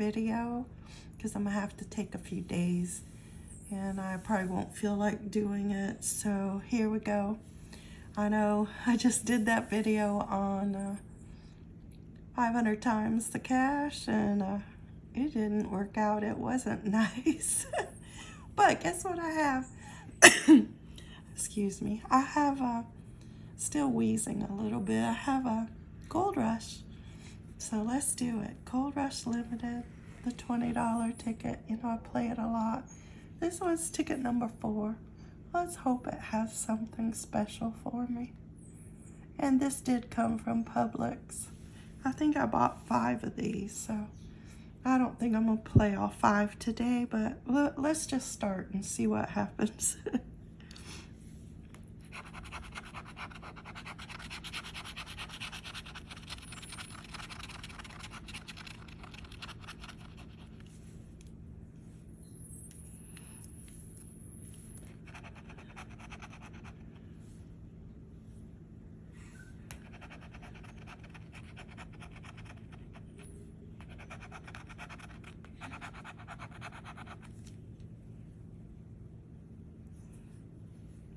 video because I'm gonna have to take a few days and I probably won't feel like doing it. So here we go. I know I just did that video on uh, 500 times the cash and uh, it didn't work out. It wasn't nice. but guess what I have? Excuse me. I have uh, still wheezing a little bit. I have a Gold Rush. So let's do it. Gold Rush Limited, the $20 ticket. You know, I play it a lot. This one's ticket number four. Let's hope it has something special for me. And this did come from Publix. I think I bought five of these, so I don't think I'm gonna play all five today, but let's just start and see what happens.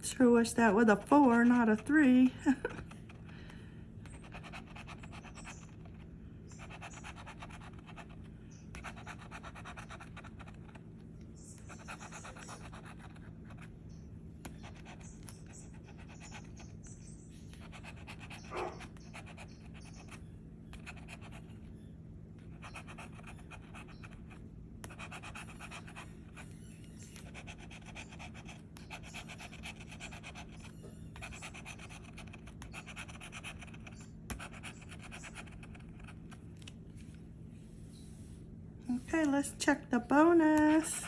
Sure wish that was a four, not a three. Okay, let's check the bonus.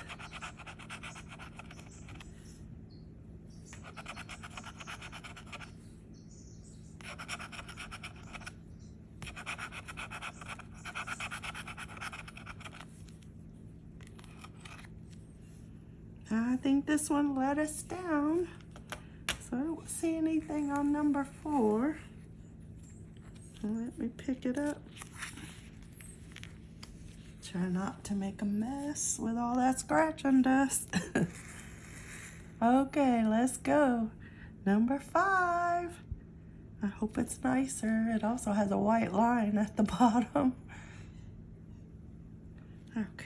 I think this one let us down. So I don't see anything on number four. Let me pick it up. Try not to make a mess with all that scratching dust. okay, let's go. Number five. I hope it's nicer. It also has a white line at the bottom. Okay.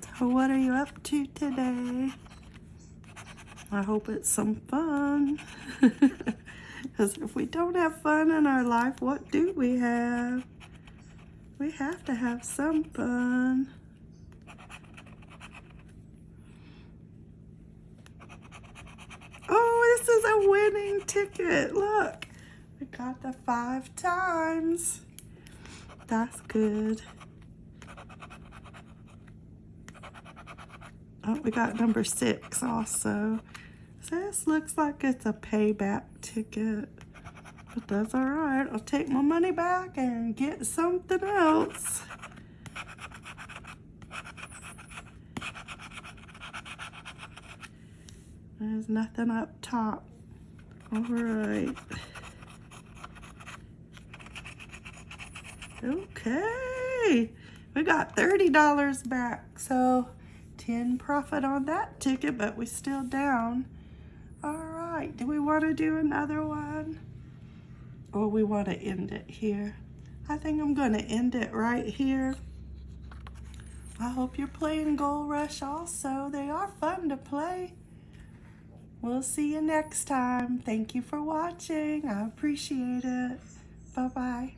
So what are you up to today? I hope it's some fun. Because if we don't have fun in our life, what do we have? We have to have some fun. Oh, this is a winning ticket. Look, we got the five times. That's good. Oh, we got number six also. This looks like it's a payback ticket. But that's all right. I'll take my money back and get something else. There's nothing up top. All right. Okay. We got $30 back. So 10 profit on that ticket, but we still down. All right, do we want to do another one? Or we want to end it here? I think I'm going to end it right here. I hope you're playing Gold Rush also. They are fun to play. We'll see you next time. Thank you for watching. I appreciate it. Bye-bye.